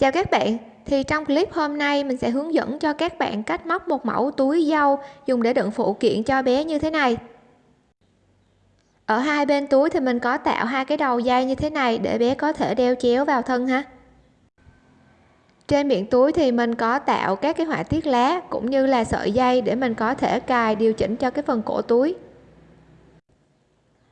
chào các bạn. Thì trong clip hôm nay, mình sẽ hướng dẫn cho các bạn cách móc một mẫu túi dâu dùng để đựng phụ kiện cho bé như thế này. Ở hai bên túi thì mình có tạo hai cái đầu dây như thế này để bé có thể đeo chéo vào thân ha. Trên miệng túi thì mình có tạo các cái họa tiết lá cũng như là sợi dây để mình có thể cài điều chỉnh cho cái phần cổ túi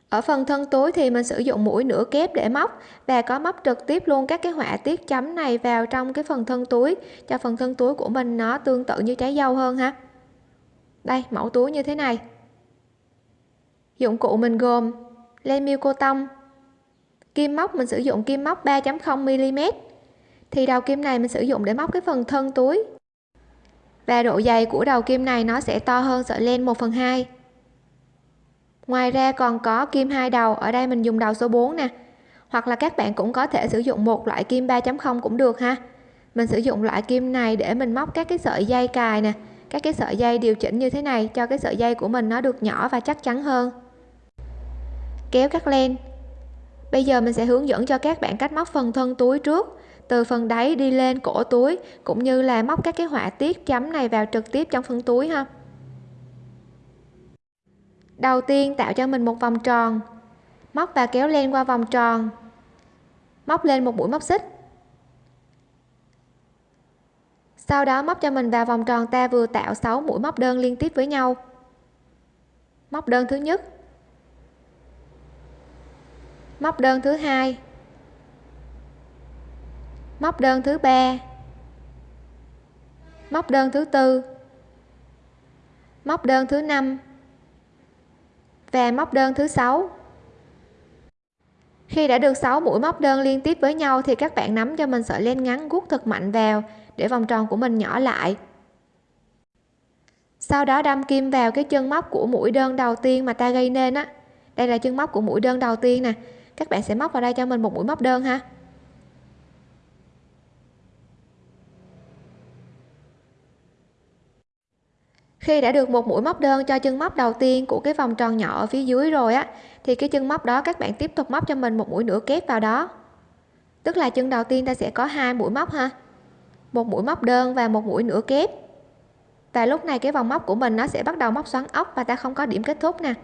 ở phần thân túi thì mình sử dụng mũi nửa kép để móc. Và có móc trực tiếp luôn các cái họa tiết chấm này vào trong cái phần thân túi, cho phần thân túi của mình nó tương tự như trái dâu hơn ha. Đây, mẫu túi như thế này. Dụng cụ mình gồm len miêu cô tông kim móc, mình sử dụng kim móc 3.0 mm thì đầu kim này mình sử dụng để móc cái phần thân túi. Và độ dày của đầu kim này nó sẽ to hơn sợi len 1 phần 2 ngoài ra còn có kim hai đầu, ở đây mình dùng đầu số 4 nè. Hoặc là các bạn cũng có thể sử dụng một loại kim 3.0 cũng được ha. Mình sử dụng loại kim này để mình móc các cái sợi dây cài nè. Các cái sợi dây điều chỉnh như thế này cho cái sợi dây của mình nó được nhỏ và chắc chắn hơn. Kéo cắt len. Bây giờ mình sẽ hướng dẫn cho các bạn cách móc phần thân túi trước. Từ phần đáy đi lên cổ túi, cũng như là móc các cái họa tiết chấm này vào trực tiếp trong phần túi ha đầu tiên tạo cho mình một vòng tròn. Móc và kéo len qua vòng tròn. Móc lên một mũi móc xích. Sau đó móc cho mình vào vòng tròn ta vừa tạo 6 mũi móc đơn liên tiếp với nhau. Móc đơn thứ nhất. Móc đơn thứ hai. Móc đơn thứ ba. Móc đơn thứ tư. Móc đơn thứ năm và móc đơn thứ sáu. Khi đã được 6 mũi móc đơn liên tiếp với nhau thì các bạn nắm cho mình sợi len ngắn guốc thật mạnh vào, để vòng tròn của mình nhỏ lại. Sau đó đâm kim vào cái chân móc của mũi đơn đầu tiên mà ta gây nên á. Đây là chân móc của mũi đơn đầu tiên nè. Các bạn sẽ móc vào đây cho mình một mũi móc đơn ha. Khi đã được một mũi móc đơn cho chân móc đầu tiên của cái vòng tròn nhỏ ở phía dưới rồi á, thì cái chân móc đó các bạn tiếp tục móc cho mình một mũi nửa kép vào đó. Tức là chân đầu tiên ta sẽ có hai mũi móc ha. Một mũi móc đơn và một mũi nửa kép. Và lúc này cái vòng móc của mình nó sẽ bắt đầu móc xoắn ốc và ta không có điểm kết thúc nè.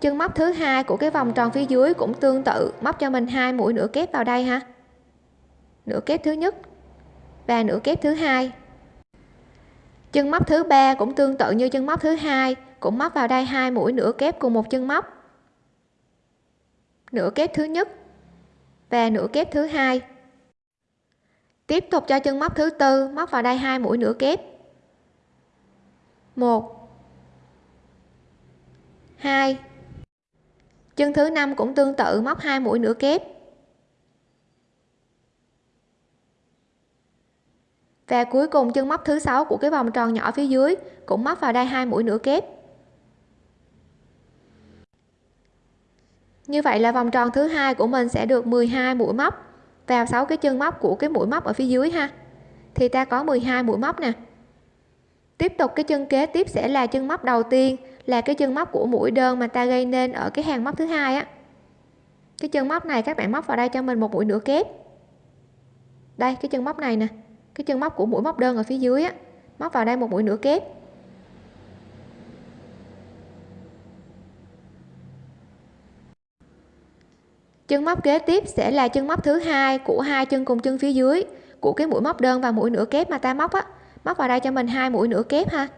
Chân móc thứ hai của cái vòng tròn phía dưới cũng tương tự, móc cho mình hai mũi nửa kép vào đây ha. Nửa kép thứ nhất và nửa kép thứ hai chân móc thứ ba cũng tương tự như chân móc thứ hai, cũng móc vào đây hai mũi nửa kép cùng một chân móc. Nửa kép thứ nhất và nửa kép thứ hai. Tiếp tục cho chân móc thứ tư móc vào đây hai mũi nửa kép. Một. Hai. Chân thứ năm cũng tương tự móc hai mũi nửa kép. Và cuối cùng chân móc thứ sáu của cái vòng tròn nhỏ phía dưới cũng móc vào đây hai mũi nửa kép. Như vậy là vòng tròn thứ hai của mình sẽ được 12 mũi móc vào 6 cái chân móc của cái mũi móc ở phía dưới ha. Thì ta có 12 mũi móc nè. Tiếp tục cái chân kế tiếp sẽ là chân móc đầu tiên, là cái chân móc của mũi đơn mà ta gây nên ở cái hàng móc thứ hai á. Cái chân móc này các bạn móc vào đây cho mình một mũi nửa kép. Đây, cái chân móc này nè cái chân móc của mũi móc đơn ở phía dưới á, móc vào đây một mũi nửa kép. Chân móc kế tiếp sẽ là chân móc thứ hai của hai chân cùng chân phía dưới của cái mũi móc đơn và mũi nửa kép mà ta móc á. Móc vào đây cho mình hai mũi nửa kép ha.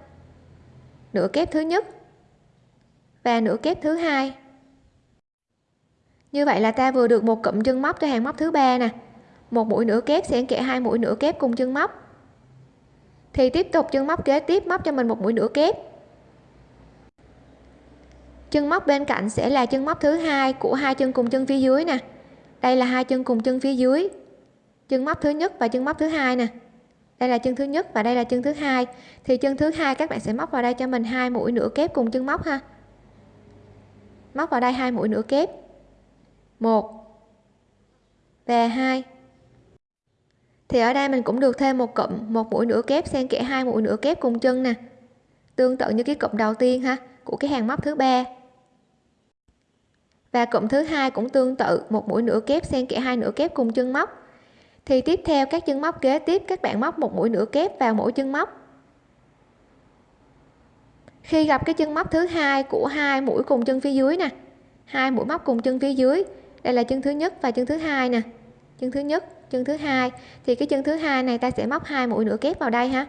Nửa kép thứ nhất và nửa kép thứ hai. Như vậy là ta vừa được một cụm chân móc cho hàng móc thứ ba nè một mũi nửa kép xen kẽ hai mũi nửa kép cùng chân móc. Thì tiếp tục chân móc kế tiếp, móc cho mình một mũi nửa kép. Chân móc bên cạnh sẽ là chân móc thứ hai của hai chân cùng chân phía dưới nè. Đây là hai chân cùng chân phía dưới. Chân móc thứ nhất và chân móc thứ hai nè. Đây là chân thứ nhất và đây là chân thứ hai. Thì chân thứ hai các bạn sẽ móc vào đây cho mình hai mũi nửa kép cùng chân móc ha. Móc vào đây hai mũi nửa kép. Một và hai thì ở đây mình cũng được thêm một cụm, một mũi nửa kép, xen kẽ hai mũi nửa kép cùng chân nè. Tương tự như cái cụm đầu tiên ha, của cái hàng móc thứ ba. Và cụm thứ hai cũng tương tự, một mũi nửa kép, xen kẽ hai nửa kép cùng chân móc. Thì tiếp theo các chân móc kế tiếp, các bạn móc một mũi nửa kép vào mỗi chân móc. Khi gặp cái chân móc thứ hai của hai mũi cùng chân phía dưới nè. Hai mũi móc cùng chân phía dưới. Đây là chân thứ nhất và chân thứ hai nè chân thứ nhất, chân thứ hai. Thì cái chân thứ hai này ta sẽ móc hai mũi nửa kép vào đây ha.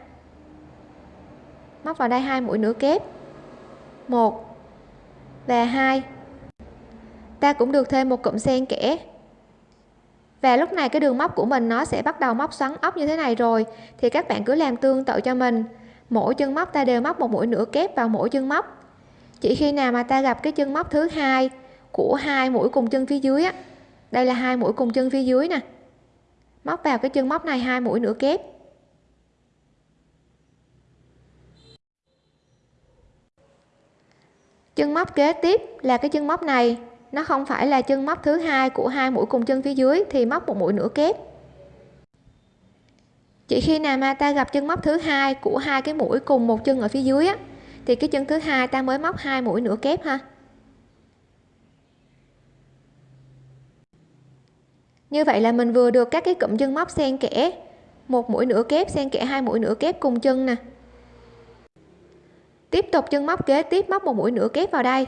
Móc vào đây hai mũi nửa kép. Một và hai. Ta cũng được thêm một cụm xen kẽ. Và lúc này cái đường móc của mình nó sẽ bắt đầu móc xoắn ốc như thế này rồi. Thì các bạn cứ làm tương tự cho mình. Mỗi chân móc ta đều móc một mũi nửa kép vào mỗi chân móc. Chỉ khi nào mà ta gặp cái chân móc thứ hai của hai mũi cùng chân phía dưới á đây là hai mũi cùng chân phía dưới nè. Móc vào cái chân móc này, hai mũi nửa kép. Chân móc kế tiếp là cái chân móc này. Nó không phải là chân móc thứ hai của hai mũi cùng chân phía dưới, thì móc một mũi nửa kép. Chỉ khi nào mà ta gặp chân móc thứ hai của hai cái mũi cùng một chân ở phía dưới á, thì cái chân thứ hai ta mới móc hai mũi nửa kép ha. Như vậy là mình vừa được các cái cụm chân móc xen kẽ, một mũi nửa kép xen kẽ hai mũi nửa kép cùng chân nè. Tiếp tục chân móc kế tiếp móc một mũi nửa kép vào đây.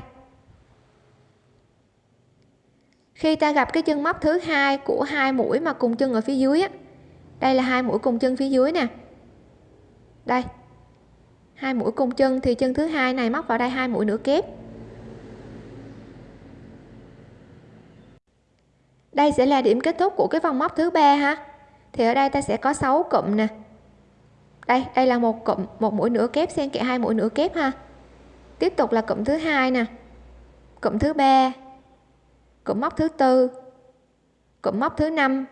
Khi ta gặp cái chân móc thứ hai của hai mũi mà cùng chân ở phía dưới á, đây là hai mũi cùng chân phía dưới nè. Đây, hai mũi cùng chân thì chân thứ hai này móc vào đây hai mũi nửa kép. Đây sẽ là điểm kết thúc của cái vòng móc thứ ba ha. Thì ở đây ta sẽ có 6 cụm nè. Đây đây là một cụm, một mũi nửa kép xen kẽ hai mũi nửa kép ha. Tiếp tục là cụm thứ hai nè. Cụm thứ ba, cụm móc thứ tư, cụm móc thứ năm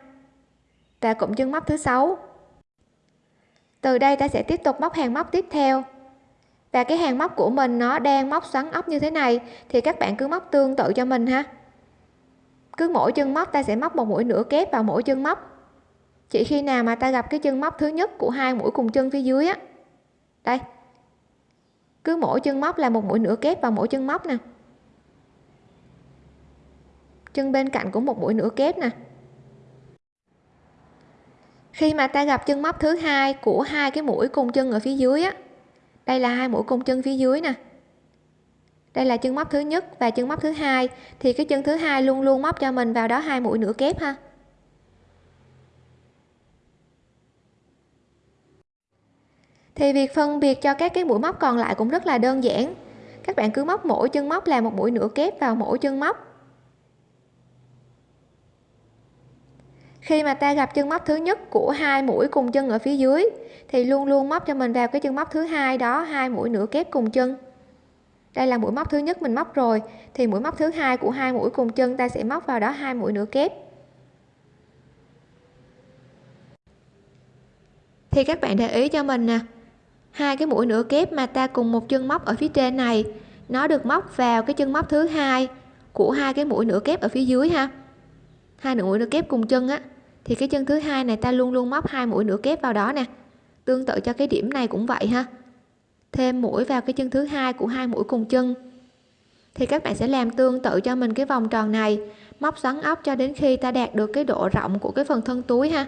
và cụm chân móc thứ sáu. Từ đây ta sẽ tiếp tục móc hàng móc tiếp theo. Và cái hàng móc của mình nó đang móc xoắn ốc như thế này thì các bạn cứ móc tương tự cho mình ha cứ mỗi chân móc, ta sẽ móc một mũi nửa kép vào mỗi chân móc. Chỉ khi nào mà ta gặp cái chân móc thứ nhất của hai mũi cùng chân phía dưới á. Đây. Cứ mỗi chân móc là một mũi nửa kép vào mỗi chân móc nè. Chân bên cạnh cũng một mũi nửa kép nè. Khi mà ta gặp chân móc thứ hai của hai cái mũi cùng chân ở phía dưới á, đây là hai mũi cùng chân phía dưới nè đây là chân móc thứ nhất và chân móc thứ hai. Thì cái chân thứ hai luôn luôn móc cho mình vào đó hai mũi nửa kép ha. Thì việc phân biệt cho các cái mũi móc còn lại cũng rất là đơn giản. Các bạn cứ móc mỗi chân móc là một mũi nửa kép vào mỗi chân móc. Khi mà ta gặp chân móc thứ nhất của hai mũi cùng chân ở phía dưới, thì luôn luôn móc cho mình vào cái chân móc thứ hai đó, hai mũi nửa kép cùng chân đây là mũi móc thứ nhất mình móc rồi. Thì mũi móc thứ hai của hai mũi cùng chân ta sẽ móc vào đó hai mũi nửa kép. Thì các bạn để ý cho mình nè. Hai cái mũi nửa kép mà ta cùng một chân móc ở phía trên này, nó được móc vào cái chân móc thứ hai của hai cái mũi nửa kép ở phía dưới ha. Hai nửa mũi nửa kép cùng chân á, thì cái chân thứ hai này ta luôn luôn móc hai mũi nửa kép vào đó nè. Tương tự cho cái điểm này cũng vậy ha thêm mũi vào cái chân thứ hai của hai mũi cùng chân. Thì các bạn sẽ làm tương tự cho mình cái vòng tròn này, móc xoắn ốc cho đến khi ta đạt được cái độ rộng của cái phần thân túi ha.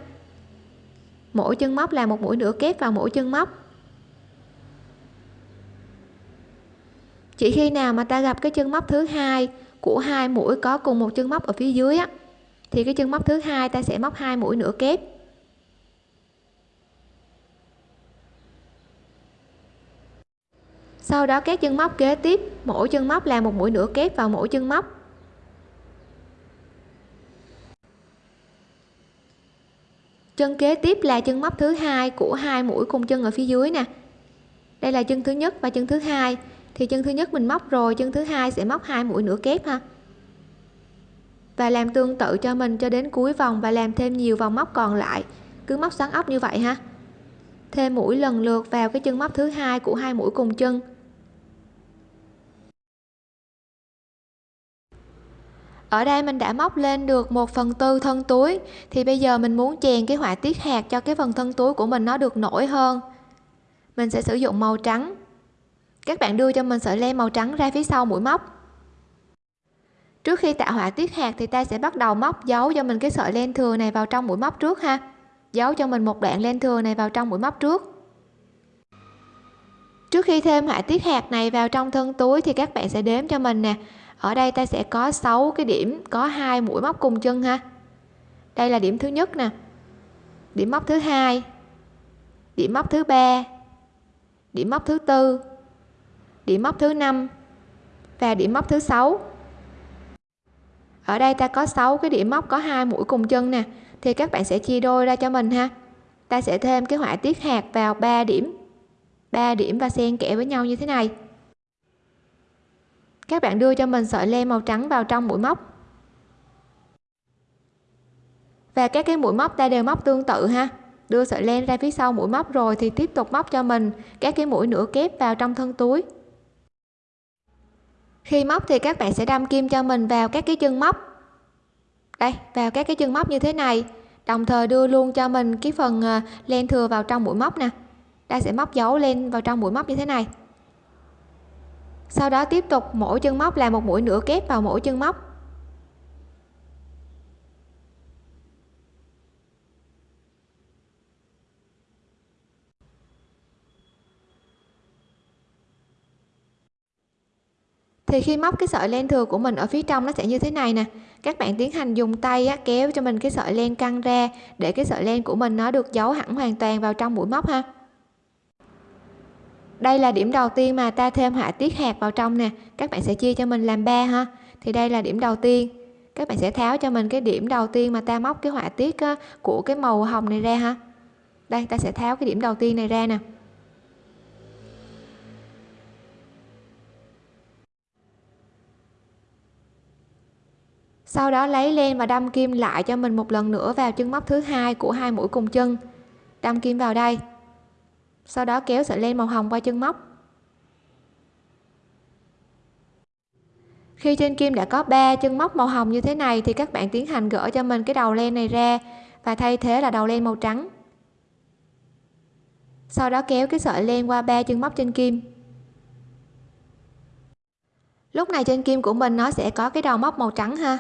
Mỗi chân móc là một mũi nửa kép vào mỗi chân móc. Chỉ khi nào mà ta gặp cái chân móc thứ hai của hai mũi có cùng một chân móc ở phía dưới á, thì cái chân móc thứ hai ta sẽ móc hai mũi nửa kép. Sau đó các chân móc kế tiếp, mỗi chân móc là một mũi nửa kép vào mỗi chân móc. Chân kế tiếp là chân móc thứ hai của hai mũi cùng chân ở phía dưới nè. Đây là chân thứ nhất và chân thứ hai. Thì chân thứ nhất mình móc rồi, chân thứ hai sẽ móc hai mũi nửa kép ha. Và làm tương tự cho mình cho đến cuối vòng và làm thêm nhiều vòng móc còn lại. Cứ móc xoắn ốc như vậy ha. Thêm mũi lần lượt vào cái chân móc thứ hai của hai mũi cùng chân. Ở đây mình đã móc lên được 1 phần tư thân túi, thì bây giờ mình muốn chèn cái họa tiết hạt cho cái phần thân túi của mình nó được nổi hơn. Mình sẽ sử dụng màu trắng. Các bạn đưa cho mình sợi len màu trắng ra phía sau mũi móc. Trước khi tạo họa tiết hạt thì ta sẽ bắt đầu móc dấu cho mình cái sợi len thừa này vào trong mũi móc trước ha. Giấu cho mình một đoạn len thừa này vào trong mũi móc trước. Trước khi thêm họa tiết hạt này vào trong thân túi thì các bạn sẽ đếm cho mình nè ở đây ta sẽ có 6 cái điểm, có hai mũi móc cùng chân ha. Đây là điểm thứ nhất nè. Điểm móc thứ hai, điểm móc thứ ba, điểm móc thứ tư, điểm móc thứ năm và điểm móc thứ sáu. Ở đây ta có 6 cái điểm móc, có hai mũi cùng chân nè. Thì các bạn sẽ chia đôi ra cho mình ha. Ta sẽ thêm cái họa tiết hạt vào 3 điểm. 3 điểm và xen kẽ với nhau như thế này các bạn đưa cho mình sợi len màu trắng vào trong mũi móc. Và các cái mũi móc ta đều móc tương tự ha. Đưa sợi len ra phía sau mũi móc rồi thì tiếp tục móc cho mình các cái mũi nửa kép vào trong thân túi. Khi móc thì các bạn sẽ đâm kim cho mình vào các cái chân móc. Đây, vào các cái chân móc như thế này. Đồng thời đưa luôn cho mình cái phần à, len thừa vào trong mũi móc nè. Ta sẽ móc dấu lên vào trong mũi móc như thế này sau đó tiếp tục mỗi chân móc là một mũi nửa kép vào mỗi chân móc. Thì khi móc cái sợi len thừa của mình ở phía trong nó sẽ như thế này nè. Các bạn tiến hành dùng tay á, kéo cho mình cái sợi len căng ra để cái sợi len của mình nó được giấu hẳn hoàn toàn vào trong mũi móc ha đây là điểm đầu tiên mà ta thêm họa tiết hạt vào trong nè. Các bạn sẽ chia cho mình làm ba ha. Thì đây là điểm đầu tiên. Các bạn sẽ tháo cho mình cái điểm đầu tiên mà ta móc cái họa tiết của cái màu hồng này ra ha. Đây, ta sẽ tháo cái điểm đầu tiên này ra nè. Sau đó lấy len và đâm kim lại cho mình một lần nữa vào chân móc thứ hai của hai mũi cùng chân. Đâm kim vào đây sau đó kéo sợi len màu hồng qua chân móc. Khi trên kim đã có 3 chân móc màu hồng như thế này, thì các bạn tiến hành gỡ cho mình cái đầu len này ra và thay thế là đầu len màu trắng. Sau đó kéo cái sợi len qua ba chân móc trên kim. Lúc này trên kim của mình nó sẽ có cái đầu móc màu trắng ha.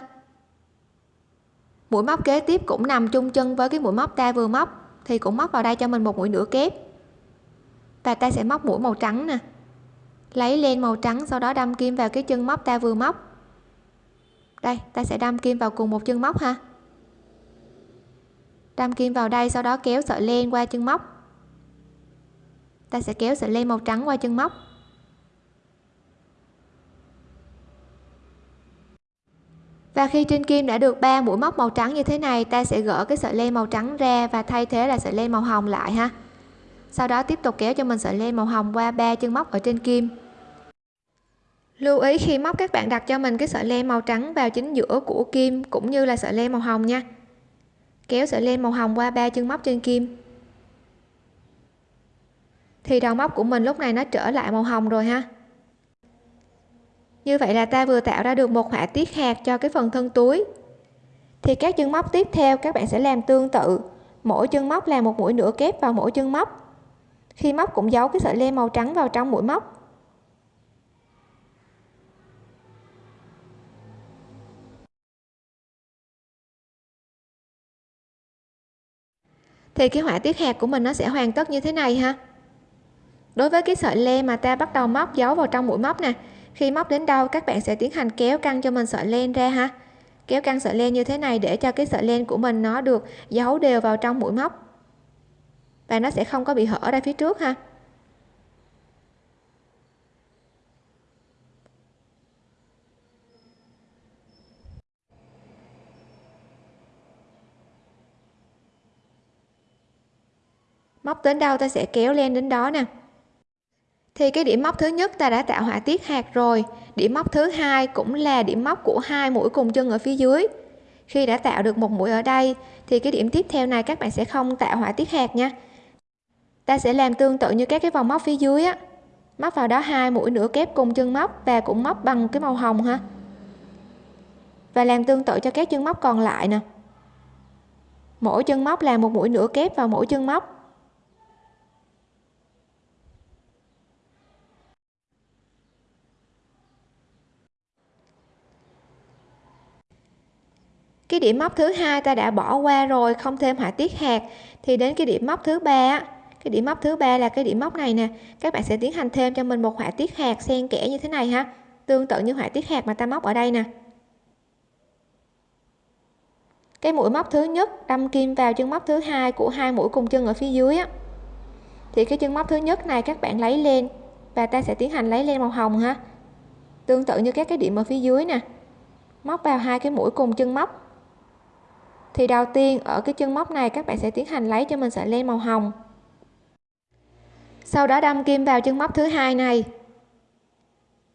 Mũi móc kế tiếp cũng nằm chung chân với cái mũi móc ta vừa móc, thì cũng móc vào đây cho mình một mũi nửa kép và ta sẽ móc mũi màu trắng nè. Lấy len màu trắng, sau đó đâm kim vào cái chân móc ta vừa móc. Đây, ta sẽ đâm kim vào cùng một chân móc ha. Đâm kim vào đây, sau đó kéo sợi len qua chân móc. Ta sẽ kéo sợi len màu trắng qua chân móc. Và khi trên kim đã được ba mũi móc màu trắng như thế này, ta sẽ gỡ cái sợi len màu trắng ra và thay thế là sợi len màu hồng lại ha sau đó tiếp tục kéo cho mình sợi len màu hồng qua ba chân móc ở trên kim. Lưu ý khi móc, các bạn đặt cho mình cái sợi len màu trắng vào chính giữa của kim cũng như là sợi len màu hồng nha. Kéo sợi len màu hồng qua ba chân móc trên kim. Thì đầu móc của mình lúc này nó trở lại màu hồng rồi ha. Như vậy là ta vừa tạo ra được một họa tiết hạt cho cái phần thân túi. Thì các chân móc tiếp theo các bạn sẽ làm tương tự. Mỗi chân móc làm một mũi nửa kép vào mỗi chân móc khi móc cũng giấu cái sợi len màu trắng vào trong mũi móc. Thì cái họa tiết hạt của mình nó sẽ hoàn tất như thế này ha. Đối với cái sợi len mà ta bắt đầu móc giấu vào trong mũi móc nè, khi móc đến đâu các bạn sẽ tiến hành kéo căng cho mình sợi len ra ha. Kéo căng sợi len như thế này để cho cái sợi len của mình nó được giấu đều vào trong mũi móc và nó sẽ không có bị hở ra phía trước ha. Móc đến đâu ta sẽ kéo len đến đó nè. Thì cái điểm móc thứ nhất ta đã tạo họa tiết hạt rồi. Điểm móc thứ hai cũng là điểm móc của hai mũi cùng chân ở phía dưới. Khi đã tạo được một mũi ở đây, thì cái điểm tiếp theo này các bạn sẽ không tạo họa tiết hạt nha ta sẽ làm tương tự như các cái vòng móc phía dưới á. Móc vào đó hai mũi nửa kép cùng chân móc và cũng móc bằng cái màu hồng ha. Và làm tương tự cho các chân móc còn lại nè. Mỗi chân móc là một mũi nửa kép vào mỗi chân móc. Cái điểm móc thứ hai ta đã bỏ qua rồi, không thêm họa tiết hạt, thì đến cái điểm móc thứ ba cái điểm móc thứ ba là cái điểm móc này nè. Các bạn sẽ tiến hành thêm cho mình một họa tiết hạt xen kẽ như thế này ha. Tương tự như họa tiết hạt mà ta móc ở đây nè. Cái mũi móc thứ nhất, đâm kim vào chân móc thứ hai của hai mũi cùng chân ở phía dưới á. Thì cái chân móc thứ nhất này các bạn lấy lên và ta sẽ tiến hành lấy lên màu hồng ha. Tương tự như các cái điểm ở phía dưới nè. Móc vào hai cái mũi cùng chân móc. Thì đầu tiên ở cái chân móc này các bạn sẽ tiến hành lấy cho mình sợi len màu hồng sau đó đâm kim vào chân móc thứ hai này.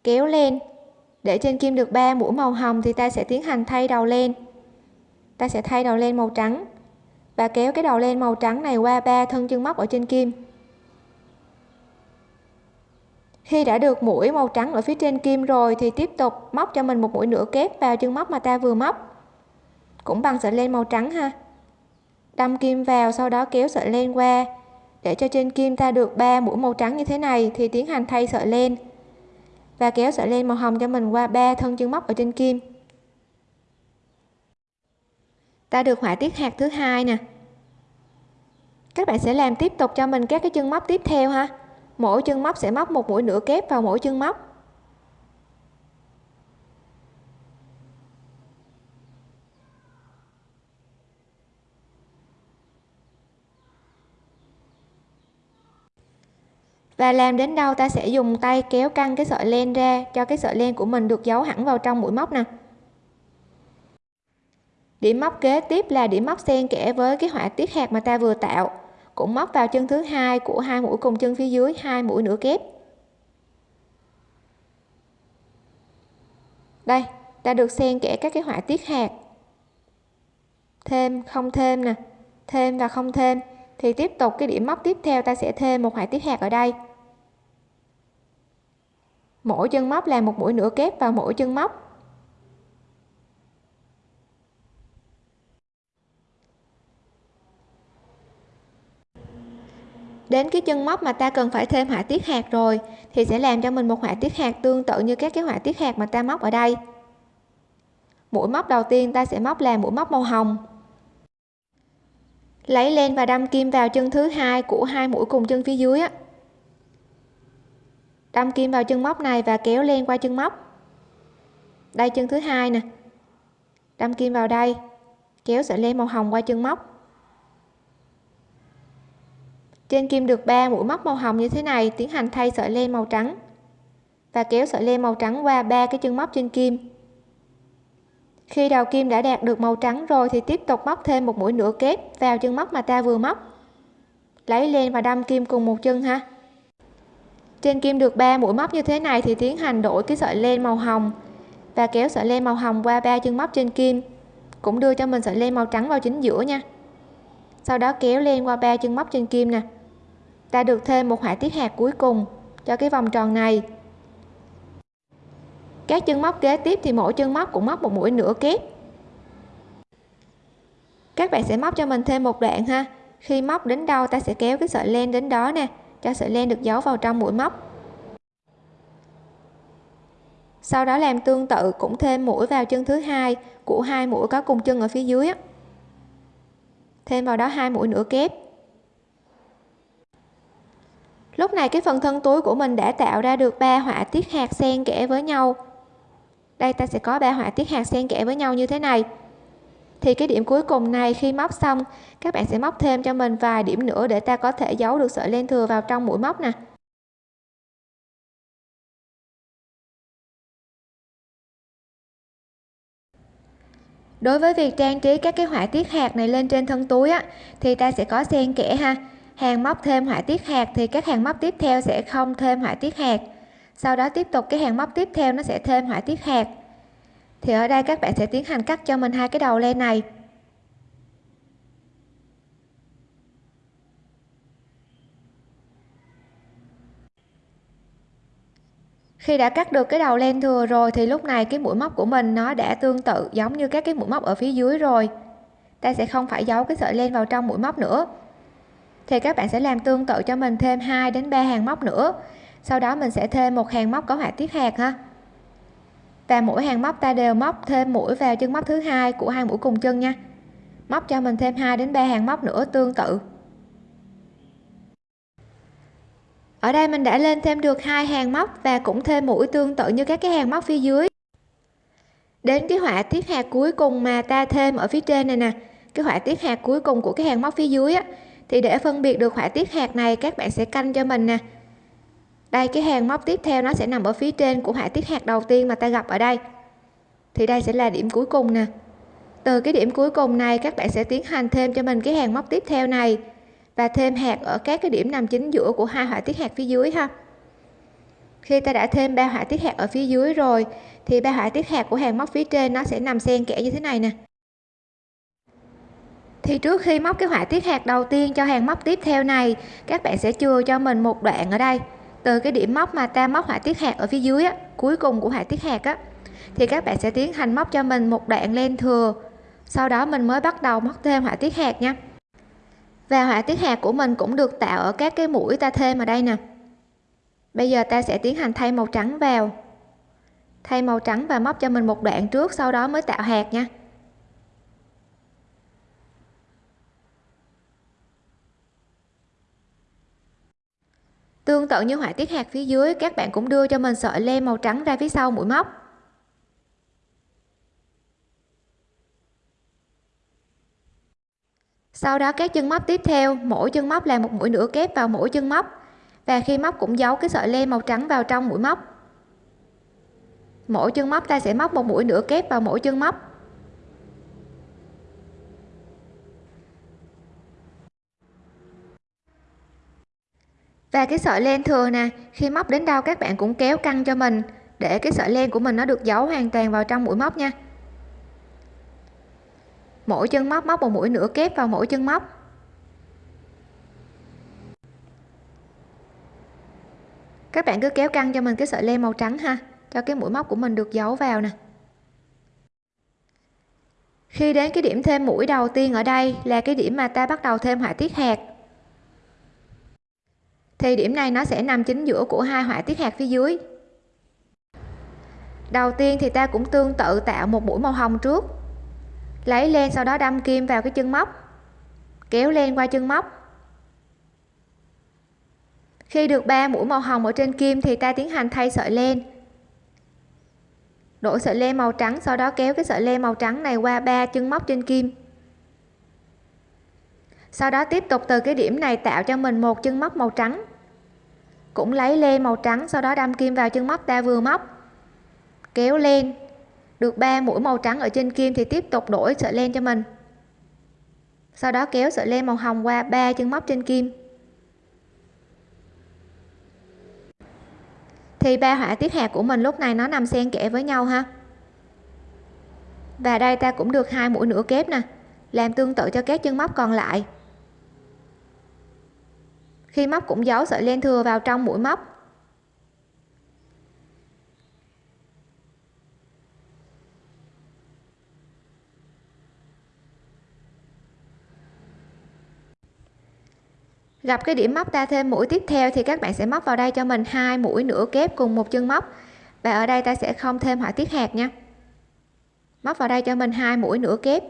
Kéo lên. Để trên kim được 3 mũi màu hồng thì ta sẽ tiến hành thay đầu lên. ta sẽ thay đầu lên màu trắng và kéo cái đầu lên màu trắng này qua ba thân chân móc ở trên kim. Khi đã được mũi màu trắng ở phía trên kim rồi thì tiếp tục móc cho mình một mũi nửa kép vào chân móc mà ta vừa móc. Cũng bằng sợi len màu trắng ha. Đâm kim vào, sau đó kéo sợi len qua để cho trên kim ta được 3 mũi màu trắng như thế này thì tiến hành thay sợi len và kéo sợi len màu hồng cho mình qua ba thân chân móc ở trên kim. Ta được họa tiết hạt thứ hai nè. Các bạn sẽ làm tiếp tục cho mình các cái chân móc tiếp theo ha. Mỗi chân móc sẽ móc một mũi nửa kép vào mỗi chân móc. Và làm đến đâu ta sẽ dùng tay kéo căng cái sợi len ra cho cái sợi len của mình được giấu hẳn vào trong mũi móc nè. Điểm móc kế tiếp là điểm móc xen kẽ với cái họa tiết hạt mà ta vừa tạo, cũng móc vào chân thứ hai của hai mũi cùng chân phía dưới, hai mũi nửa kép. Đây, ta được xen kẽ các cái họa tiết hạt. Thêm, không thêm nè. Thêm và không thêm thì tiếp tục cái điểm móc tiếp theo ta sẽ thêm một họa tiết hạt ở đây. Mỗi chân móc là một mũi nửa kép vào mỗi chân móc. Đến cái chân móc mà ta cần phải thêm họa tiết hạt rồi, thì sẽ làm cho mình một họa tiết hạt tương tự như các cái họa tiết hạt mà ta móc ở đây. Mũi móc đầu tiên ta sẽ móc là mũi móc màu hồng lấy len và đâm kim vào chân thứ hai của hai mũi cùng chân phía dưới á. Đâm kim vào chân móc này và kéo len qua chân móc. Đây chân thứ hai nè. Đâm kim vào đây, kéo sợi len màu hồng qua chân móc. Trên kim được 3 mũi móc màu hồng như thế này tiến hành thay sợi len màu trắng và kéo sợi len màu trắng qua ba cái chân móc trên kim khi đầu kim đã đạt được màu trắng rồi thì tiếp tục móc thêm một mũi nửa kép vào chân móc mà ta vừa móc. Lấy len và đâm kim cùng một chân ha. Trên kim được 3 mũi móc như thế này thì tiến hành đổi cái sợi len màu hồng và kéo sợi len màu hồng qua ba chân móc trên kim, cũng đưa cho mình sợi len màu trắng vào chính giữa nha. Sau đó kéo len qua ba chân móc trên kim nè. Ta được thêm một họa tiết hạt cuối cùng cho cái vòng tròn này các chân móc kế tiếp thì mỗi chân móc cũng móc một mũi nửa kép. Các bạn sẽ móc cho mình thêm một đoạn ha. Khi móc đến đâu, ta sẽ kéo cái sợi len đến đó nè, cho sợi len được giấu vào trong mũi móc. Sau đó làm tương tự, cũng thêm mũi vào chân thứ hai của hai mũi có cùng chân ở phía dưới thêm vào đó hai mũi nửa kép. Lúc này cái phần thân túi của mình đã tạo ra được ba họa tiết hạt xen kẽ với nhau đây ta sẽ có ba họa tiết hạt xen kẽ với nhau như thế này. Thì cái điểm cuối cùng này, khi móc xong, các bạn sẽ móc thêm cho mình vài điểm nữa để ta có thể giấu được sợi len thừa vào trong mũi móc nè. Đối với việc trang trí các cái họa tiết hạt này lên trên thân túi á, thì ta sẽ có xen kẽ ha. Hàng móc thêm họa tiết hạt thì các hàng móc tiếp theo sẽ không thêm họa tiết hạt sau đó tiếp tục cái hàng móc tiếp theo nó sẽ thêm họa tiết hạt. Thì ở đây các bạn sẽ tiến hành cắt cho mình hai cái đầu len này. Khi đã cắt được cái đầu len thừa rồi thì lúc này cái mũi móc của mình nó đã tương tự giống như các cái mũi móc ở phía dưới rồi. Ta sẽ không phải giấu cái sợi len vào trong mũi móc nữa. Thì các bạn sẽ làm tương tự cho mình thêm 2 đến 3 hàng móc nữa sau đó mình sẽ thêm một hàng móc có họa tiết hạt ha. Và mỗi hàng móc ta đều móc thêm mũi vào chân móc thứ hai của hai mũi cùng chân nha. Móc cho mình thêm 2 đến 3 hàng móc nữa tương tự. Ở đây mình đã lên thêm được hai hàng móc và cũng thêm mũi tương tự như các cái hàng móc phía dưới. Đến cái họa tiết hạt cuối cùng mà ta thêm ở phía trên này nè, cái họa tiết hạt cuối cùng của cái hàng móc phía dưới á, thì để phân biệt được họa tiết hạt này các bạn sẽ canh cho mình nè đây, cái hàng móc tiếp theo nó sẽ nằm ở phía trên của họa tiết hạt đầu tiên mà ta gặp ở đây. Thì đây sẽ là điểm cuối cùng nè. Từ cái điểm cuối cùng này, các bạn sẽ tiến hành thêm cho mình cái hàng móc tiếp theo này và thêm hạt ở các cái điểm nằm chính giữa của hai họa tiết hạt phía dưới ha. Khi ta đã thêm ba họa tiết hạt ở phía dưới rồi, thì ba họa tiết hạt của hàng móc phía trên nó sẽ nằm xen kẽ như thế này nè. Thì trước khi móc cái họa tiết hạt đầu tiên cho hàng móc tiếp theo này, các bạn sẽ chừa cho mình một đoạn ở đây từ cái điểm móc mà ta móc họa tiết hạt ở phía dưới á, cuối cùng của họa tiết hạt á thì các bạn sẽ tiến hành móc cho mình một đoạn len thừa. Sau đó mình mới bắt đầu móc thêm họa tiết hạt nha. Và họa tiết hạt của mình cũng được tạo ở các cái mũi ta thêm ở đây nè. Bây giờ ta sẽ tiến hành thay màu trắng vào. Thay màu trắng và móc cho mình một đoạn trước sau đó mới tạo hạt nha. Tương tự như họa tiết hạt phía dưới, các bạn cũng đưa cho mình sợi len màu trắng ra phía sau mũi móc. Sau đó các chân móc tiếp theo, mỗi chân móc là một mũi nửa kép vào mỗi chân móc, và khi móc cũng giấu cái sợi len màu trắng vào trong mũi móc. Mỗi chân móc ta sẽ móc một mũi nửa kép vào mỗi chân móc. Và cái sợi len thừa nè, khi móc đến đâu các bạn cũng kéo căng cho mình, để cái sợi len của mình nó được giấu hoàn toàn vào trong mũi móc nha. Mỗi chân móc móc một mũi nửa kép vào mỗi chân móc. Các bạn cứ kéo căng cho mình cái sợi len màu trắng ha, cho cái mũi móc của mình được giấu vào nè. Khi đến cái điểm thêm mũi đầu tiên ở đây là cái điểm mà ta bắt đầu thêm họa tiết hạt thì điểm này nó sẽ nằm chính giữa của hai họa tiết hạt phía dưới. Đầu tiên thì ta cũng tương tự tạo một mũi màu hồng trước. Lấy len sau đó đâm kim vào cái chân móc. Kéo len qua chân móc. Khi được ba mũi màu hồng ở trên kim thì ta tiến hành thay sợi len. Đổi sợi len màu trắng sau đó kéo cái sợi len màu trắng này qua ba chân móc trên kim. Sau đó tiếp tục từ cái điểm này tạo cho mình một chân móc màu trắng cũng lấy len màu trắng, sau đó đâm kim vào chân móc ta vừa móc. Kéo lên. Được ba mũi màu trắng ở trên kim thì tiếp tục đổi sợi len cho mình. Sau đó kéo sợi len màu hồng qua ba chân móc trên kim. Thì ba họa tiết hạt của mình lúc này nó nằm xen kẽ với nhau ha. Và đây ta cũng được hai mũi nửa kép nè, làm tương tự cho các chân móc còn lại khi móc cũng giấu sợi len thừa vào trong mũi móc. Gặp cái điểm móc ta thêm mũi tiếp theo thì các bạn sẽ móc vào đây cho mình hai mũi nửa kép cùng một chân móc. Và ở đây ta sẽ không thêm họa tiết hạt nha. Móc vào đây cho mình hai mũi nửa kép.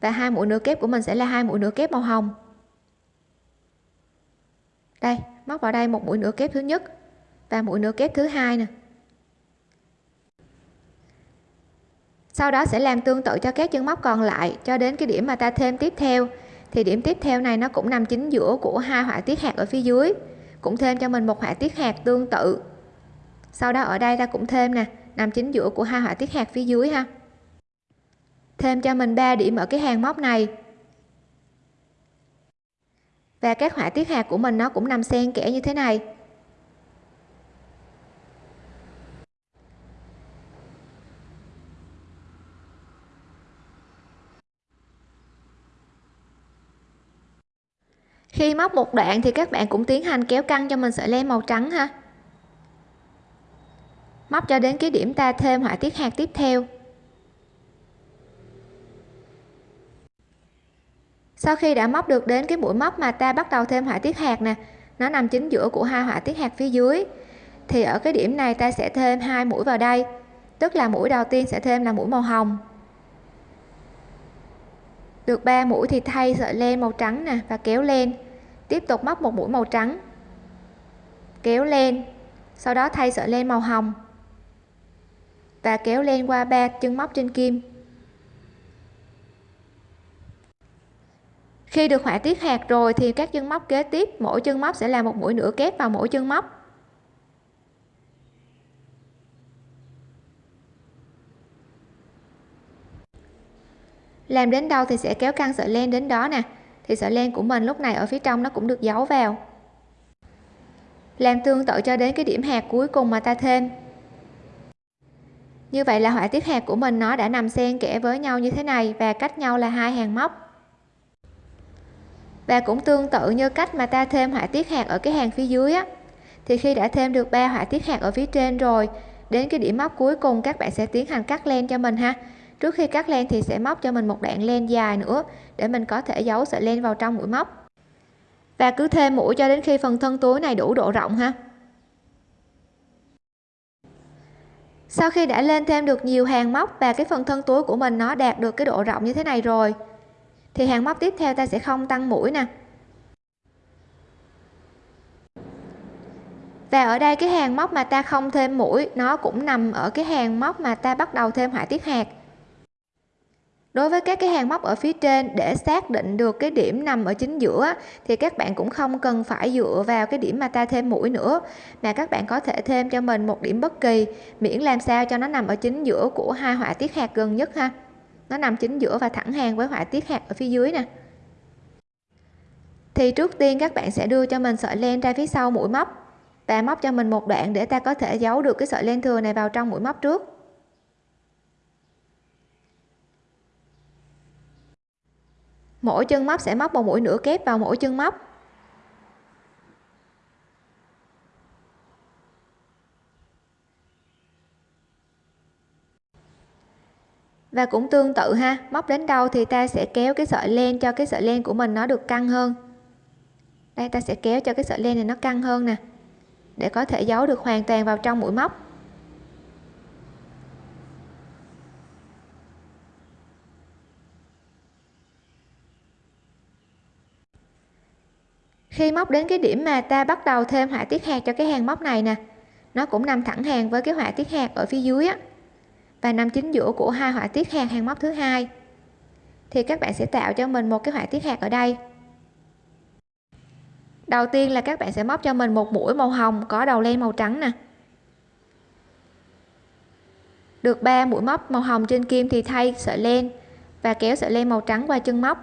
Và hai mũi nửa kép của mình sẽ là hai mũi nửa kép màu hồng đây, móc vào đây một mũi nửa kép thứ nhất và mũi nửa kép thứ hai nè. Sau đó sẽ làm tương tự cho các chân móc còn lại cho đến cái điểm mà ta thêm tiếp theo. Thì điểm tiếp theo này nó cũng nằm chính giữa của hai họa tiết hạt ở phía dưới, cũng thêm cho mình một họa tiết hạt tương tự. Sau đó ở đây ta cũng thêm nè, nằm chính giữa của hai họa tiết hạt phía dưới ha. Thêm cho mình 3 điểm ở cái hàng móc này và các họa tiết hạt của mình nó cũng nằm xen kẽ như thế này. Khi móc một đoạn thì các bạn cũng tiến hành kéo căng cho mình sợi len màu trắng ha. Móc cho đến cái điểm ta thêm họa tiết hạt tiếp theo. Sau khi đã móc được đến cái mũi móc mà ta bắt đầu thêm họa tiết hạt nè, nó nằm chính giữa của hai họa tiết hạt phía dưới, thì ở cái điểm này ta sẽ thêm hai mũi vào đây, tức là mũi đầu tiên sẽ thêm là mũi màu hồng. Được 3 mũi thì thay sợi len màu trắng nè và kéo lên tiếp tục móc một mũi màu trắng, kéo lên sau đó thay sợi len màu hồng và kéo lên qua ba chân móc trên kim. Khi được họa tiết hạt rồi thì các chân móc kế tiếp, mỗi chân móc sẽ là một mũi nửa kép vào mỗi chân móc. Làm đến đâu thì sẽ kéo căng sợi len đến đó nè. Thì sợi len của mình lúc này ở phía trong nó cũng được giấu vào. Làm tương tự cho đến cái điểm hạt cuối cùng mà ta thêm. Như vậy là họa tiết hạt của mình nó đã nằm xen kẽ với nhau như thế này và cách nhau là hai hàng móc và cũng tương tự như cách mà ta thêm họa tiết hạt ở cái hàng phía dưới á. Thì khi đã thêm được ba họa tiết hạt ở phía trên rồi, đến cái điểm móc cuối cùng các bạn sẽ tiến hành cắt len cho mình ha. Trước khi cắt len thì sẽ móc cho mình một đoạn len dài nữa để mình có thể giấu sợi len vào trong mũi móc. Và cứ thêm mũi cho đến khi phần thân túi này đủ độ rộng ha. Sau khi đã lên thêm được nhiều hàng móc và cái phần thân túi của mình nó đạt được cái độ rộng như thế này rồi thì hàng móc tiếp theo ta sẽ không tăng mũi nè. Và ở đây cái hàng móc mà ta không thêm mũi, nó cũng nằm ở cái hàng móc mà ta bắt đầu thêm họa tiết hạt. Đối với các cái hàng móc ở phía trên, để xác định được cái điểm nằm ở chính giữa thì các bạn cũng không cần phải dựa vào cái điểm mà ta thêm mũi nữa, mà các bạn có thể thêm cho mình một điểm bất kỳ, miễn làm sao cho nó nằm ở chính giữa của hai họa tiết hạt gần nhất ha nó nằm chính giữa và thẳng hàng với họa tiết hạt ở phía dưới nè. Thì trước tiên các bạn sẽ đưa cho mình sợi len ra phía sau mũi móc. Và móc cho mình một đoạn để ta có thể giấu được cái sợi len thừa này vào trong mũi móc trước. Mỗi chân móc sẽ móc một mũi nửa kép vào mỗi chân móc. Và cũng tương tự ha, móc đến đâu thì ta sẽ kéo cái sợi len cho cái sợi len của mình nó được căng hơn. Đây, ta sẽ kéo cho cái sợi len này nó căng hơn nè, để có thể giấu được hoàn toàn vào trong mũi móc. Khi móc đến cái điểm mà ta bắt đầu thêm họa tiết hạt cho cái hàng móc này nè, nó cũng nằm thẳng hàng với cái họa tiết hạt ở phía dưới á và nằm chính giữa của hai họa tiết hạt hàng móc thứ hai. Thì các bạn sẽ tạo cho mình một cái họa tiết hạt ở đây. Đầu tiên là các bạn sẽ móc cho mình một mũi màu hồng có đầu len màu trắng nè. Được 3 mũi móc màu hồng trên kim thì thay sợi len và kéo sợi len màu trắng qua chân móc.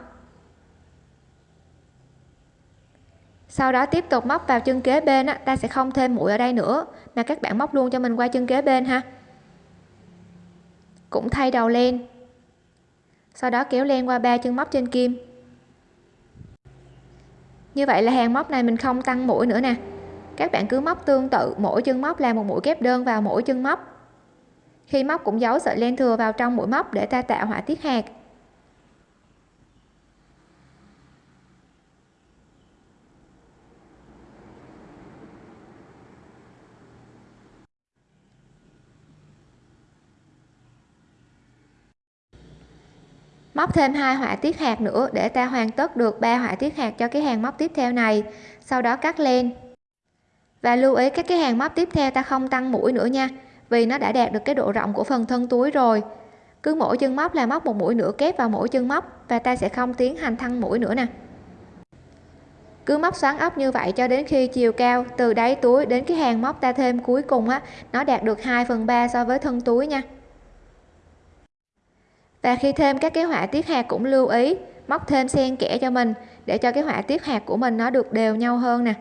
Sau đó tiếp tục móc vào chân kế bên á, ta sẽ không thêm mũi ở đây nữa mà các bạn móc luôn cho mình qua chân kế bên ha cũng thay đầu len sau đó kéo len qua ba chân móc trên kim. Như vậy là hàng móc này mình không tăng mũi nữa nè. Các bạn cứ móc tương tự, mỗi chân móc là một mũi kép đơn vào mỗi chân móc. Khi móc cũng giấu sợi len thừa vào trong mũi móc để ta tạo họa tiết hạt. Móc thêm hai họa tiết hạt nữa để ta hoàn tất được ba họa tiết hạt cho cái hàng móc tiếp theo này. Sau đó cắt len và lưu ý các cái hàng móc tiếp theo ta không tăng mũi nữa nha, vì nó đã đạt được cái độ rộng của phần thân túi rồi. Cứ mỗi chân móc là móc một mũi nửa kép vào mỗi chân móc và ta sẽ không tiến hành thăng mũi nữa nè. Cứ móc xoắn ốc như vậy cho đến khi chiều cao, từ đáy túi đến cái hàng móc ta thêm cuối cùng á, nó đạt được 2 phần 3 so với thân túi nha và khi thêm các cái họa tiết hạt cũng lưu ý, móc thêm xen kẽ cho mình để cho cái họa tiết hạt của mình nó được đều nhau hơn nè.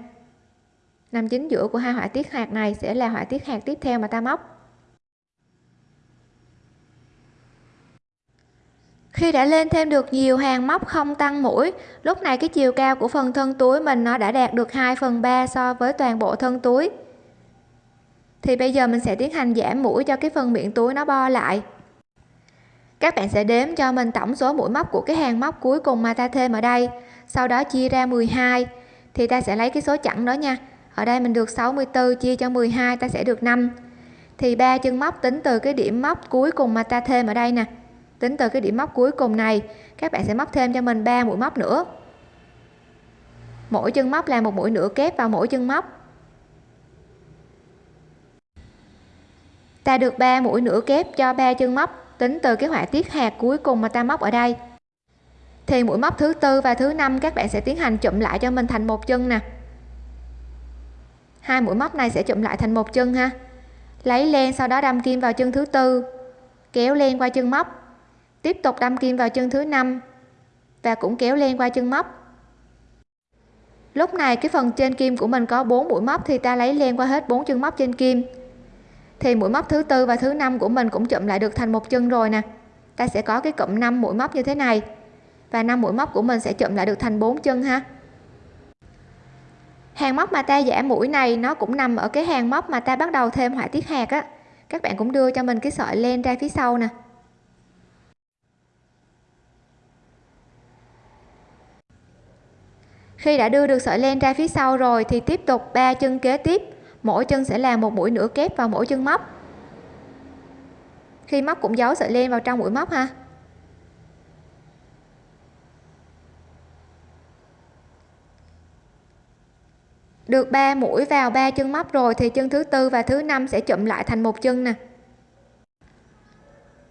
Nằm chính giữa của hai họa tiết hạt này sẽ là họa tiết hạt tiếp theo mà ta móc. Khi đã lên thêm được nhiều hàng móc không tăng mũi, lúc này cái chiều cao của phần thân túi mình nó đã đạt được 2 phần 3 so với toàn bộ thân túi. Thì bây giờ mình sẽ tiến hành giảm mũi cho cái phần miệng túi nó bo lại các bạn sẽ đếm cho mình tổng số mũi móc của cái hàng móc cuối cùng mà ta thêm ở đây. Sau đó chia ra 12 thì ta sẽ lấy cái số chẵn đó nha. Ở đây mình được 64 chia cho 12 ta sẽ được 5 thì ba chân móc tính từ cái điểm móc cuối cùng mà ta thêm ở đây nè. Tính từ cái điểm móc cuối cùng này, các bạn sẽ móc thêm cho mình 3 mũi móc nữa. Mỗi chân móc là một mũi nửa kép vào mỗi chân móc. Ta được 3 mũi nửa kép cho ba chân móc tính từ cái họa tiết hạt cuối cùng mà ta móc ở đây. Thì mũi móc thứ tư và thứ năm các bạn sẽ tiến hành chụm lại cho mình thành một chân nè. Hai mũi móc này sẽ chụm lại thành một chân ha. Lấy len sau đó đâm kim vào chân thứ tư, kéo len qua chân móc. Tiếp tục đâm kim vào chân thứ năm và cũng kéo len qua chân móc. Lúc này cái phần trên kim của mình có 4 mũi móc thì ta lấy len qua hết bốn chân móc trên kim thì mũi móc thứ tư và thứ năm của mình cũng chụm lại được thành một chân rồi nè. Ta sẽ có cái cụm 5 mũi móc như thế này. Và 5 mũi móc của mình sẽ chụm lại được thành 4 chân ha. Hàng móc mà ta giảm mũi này, nó cũng nằm ở cái hàng móc mà ta bắt đầu thêm họa tiết hạt á. Các bạn cũng đưa cho mình cái sợi len ra phía sau nè. Khi đã đưa được sợi len ra phía sau rồi thì tiếp tục ba chân kế tiếp mỗi chân sẽ làm một mũi nửa kép vào mỗi chân móc. Khi móc cũng giấu sợi len vào trong mũi móc ha. Được 3 mũi vào ba chân móc rồi thì chân thứ tư và thứ năm sẽ chụm lại thành một chân nè.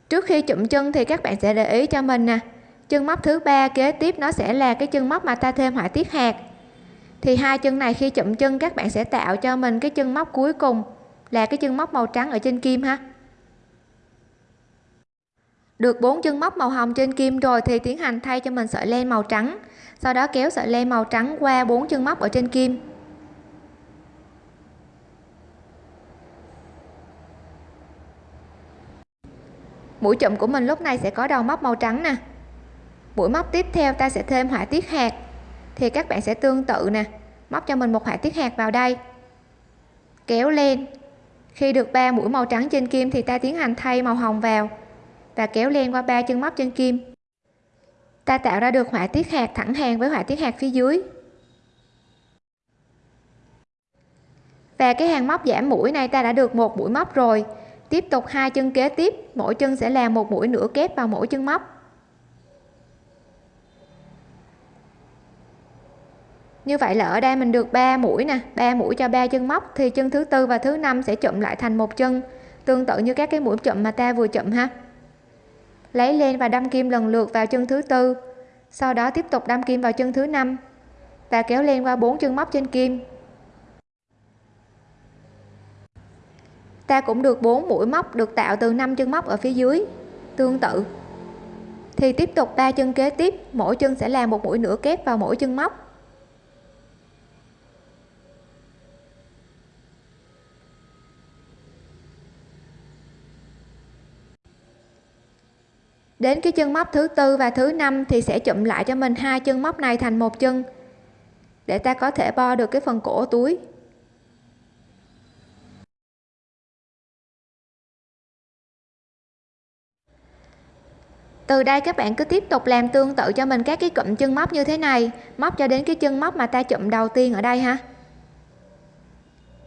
Trước khi chụm chân thì các bạn sẽ để ý cho mình nè. Chân móc thứ ba kế tiếp nó sẽ là cái chân móc mà ta thêm họa tiết hạt thì hai chân này khi chụm chân, các bạn sẽ tạo cho mình cái chân móc cuối cùng, là cái chân móc màu trắng ở trên kim ha. Được bốn chân móc màu hồng trên kim rồi thì tiến hành thay cho mình sợi len màu trắng. Sau đó kéo sợi len màu trắng qua bốn chân móc ở trên kim. Mũi chụm của mình lúc này sẽ có đầu móc màu trắng nè. Mũi móc tiếp theo ta sẽ thêm họa tiết hạt thì các bạn sẽ tương tự nè. Móc cho mình một họa tiết hạt vào đây. Kéo lên. Khi được ba mũi màu trắng trên kim thì ta tiến hành thay màu hồng vào và kéo len qua ba chân móc trên kim. Ta tạo ra được họa tiết hạt thẳng hàng với họa tiết hạt phía dưới. Và cái hàng móc giảm mũi này ta đã được một mũi móc rồi. Tiếp tục hai chân kế tiếp, mỗi chân sẽ làm một mũi nửa kép vào mỗi chân móc. Như vậy là ở đây mình được 3 mũi nè 3 mũi cho ba chân móc, thì chân thứ tư và thứ năm sẽ chụm lại thành một chân. Tương tự như các cái mũi chụm mà ta vừa chụm ha. Lấy lên và đâm kim lần lượt vào chân thứ tư, sau đó tiếp tục đâm kim vào chân thứ năm. Và kéo lên qua bốn chân móc trên kim. Ta cũng được 4 mũi móc được tạo từ 5 chân móc ở phía dưới. Tương tự. Thì tiếp tục ba chân kế tiếp, mỗi chân sẽ làm một mũi nửa kép vào mỗi chân móc. Đến cái chân móc thứ tư và thứ năm thì sẽ chụm lại cho mình hai chân móc này thành một chân, để ta có thể bo được cái phần cổ túi. Từ đây các bạn cứ tiếp tục làm tương tự cho mình các cái cụm chân móc như thế này, móc cho đến cái chân móc mà ta chụm đầu tiên ở đây ha.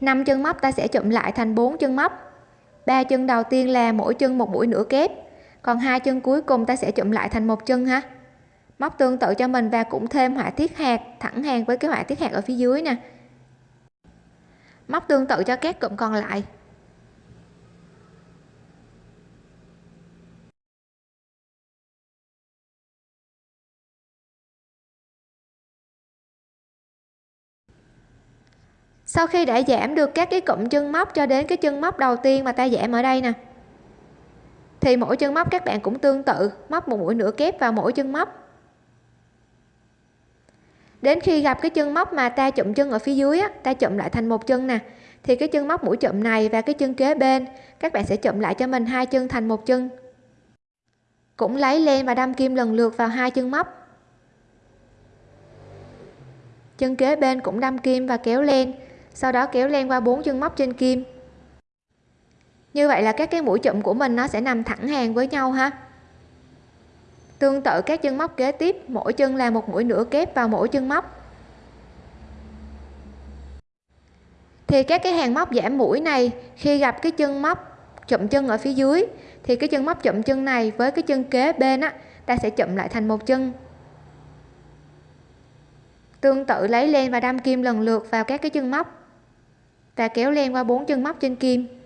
Năm chân móc ta sẽ chụm lại thành bốn chân móc. Ba chân đầu tiên là mỗi chân một mũi nửa kép còn hai chân cuối cùng ta sẽ chụm lại thành một chân ha. Móc tương tự cho mình và cũng thêm họa tiết hạt, thẳng hàng với cái họa tiết hạt ở phía dưới nè. Móc tương tự cho các cụm còn lại. Sau khi đã giảm được các cái cụm chân móc cho đến cái chân móc đầu tiên mà ta giảm ở đây nè thì mỗi chân móc các bạn cũng tương tự móc một mũi nửa kép vào mỗi chân móc. Đến khi gặp cái chân móc mà ta chụm chân ở phía dưới á, ta chụm lại thành một chân nè. Thì cái chân móc mũi chụm này và cái chân kế bên các bạn sẽ chụm lại cho mình hai chân thành một chân. Cũng lấy len và đâm kim lần lượt vào hai chân móc. Chân kế bên cũng đâm kim và kéo len sau đó kéo len qua bốn chân móc trên kim như vậy là các cái mũi chụm của mình nó sẽ nằm thẳng hàng với nhau ha. Tương tự các chân móc kế tiếp, mỗi chân là một mũi nửa kép vào mỗi chân móc. Thì các cái hàng móc giảm mũi này, khi gặp cái chân móc chụm chân ở phía dưới, thì cái chân móc chụm chân này với cái chân kế bên á, ta sẽ chụm lại thành một chân. Tương tự lấy len và đâm kim lần lượt vào các cái chân móc. Và kéo len qua bốn chân móc trên kim.